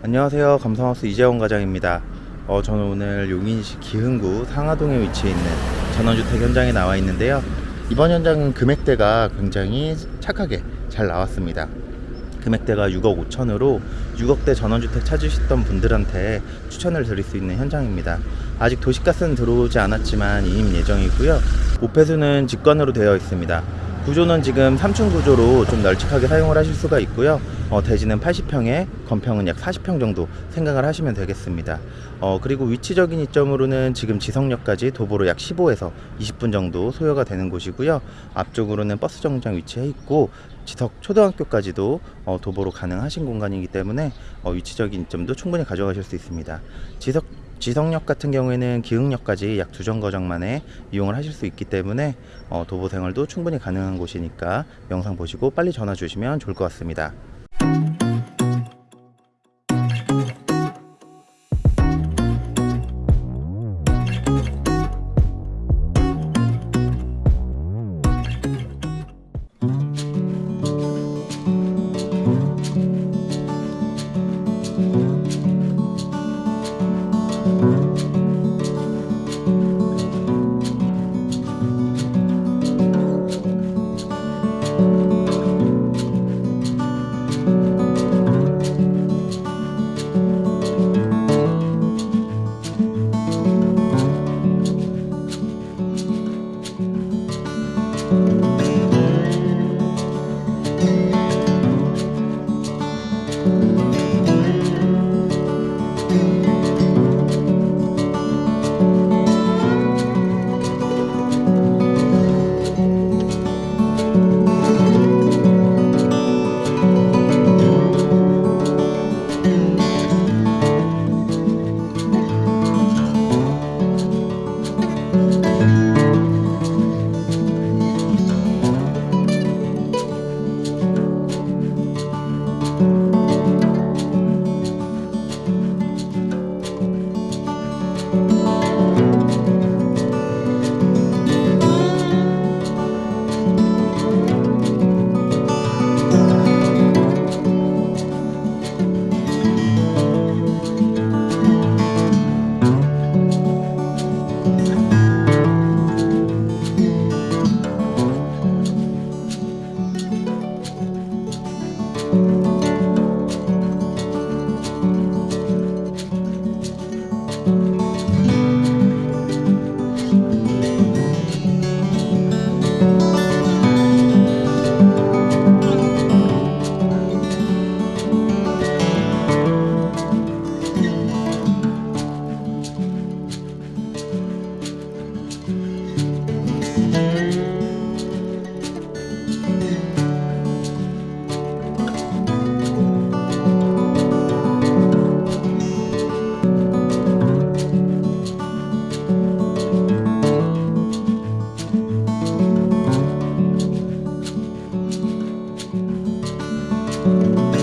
안녕하세요. 감성하우스 이재원 과장입니다. 어, 저는 오늘 용인시 기흥구 상하동에 위치해 있는 전원주택 현장에 나와 있는데요. 이번 현장은 금액대가 굉장히 착하게 잘 나왔습니다. 금액대가 6억 5천으로 6억대 전원주택 찾으셨던 분들한테 추천을 드릴 수 있는 현장입니다. 아직 도시가스는 들어오지 않았지만 이임 예정이고요. 오폐수는 직관으로 되어 있습니다. 구조는 지금 3층 구조로 좀 널찍하게 사용을 하실 수가 있고요. 어, 대지는 80평에 건평은 약 40평 정도 생각을 하시면 되겠습니다. 어, 그리고 위치적인 이점으로는 지금 지성역까지 도보로 약 15에서 20분 정도 소요가 되는 곳이고요. 앞쪽으로는 버스 정류장 위치해 있고 지석 초등학교까지도 어, 도보로 가능하신 공간이기 때문에 어, 위치적인 이점도 충분히 가져가실 수 있습니다. 지석 지성역 같은 경우에는 기흥역까지 약 두 정거장 만에 이용을 하실 수 있기 때문에 어, 도보 생활도 충분히 가능한 곳이니까 영상 보시고 빨리 전화 주시면 좋을 것 같습니다. Música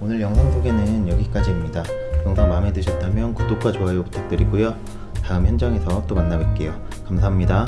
오늘 영상 소개는 여기까지입니다. 영상 마음에 드셨다면 구독과 좋아요 부탁드리고요. 다음 현장에서 또 만나 뵐게요. 감사합니다.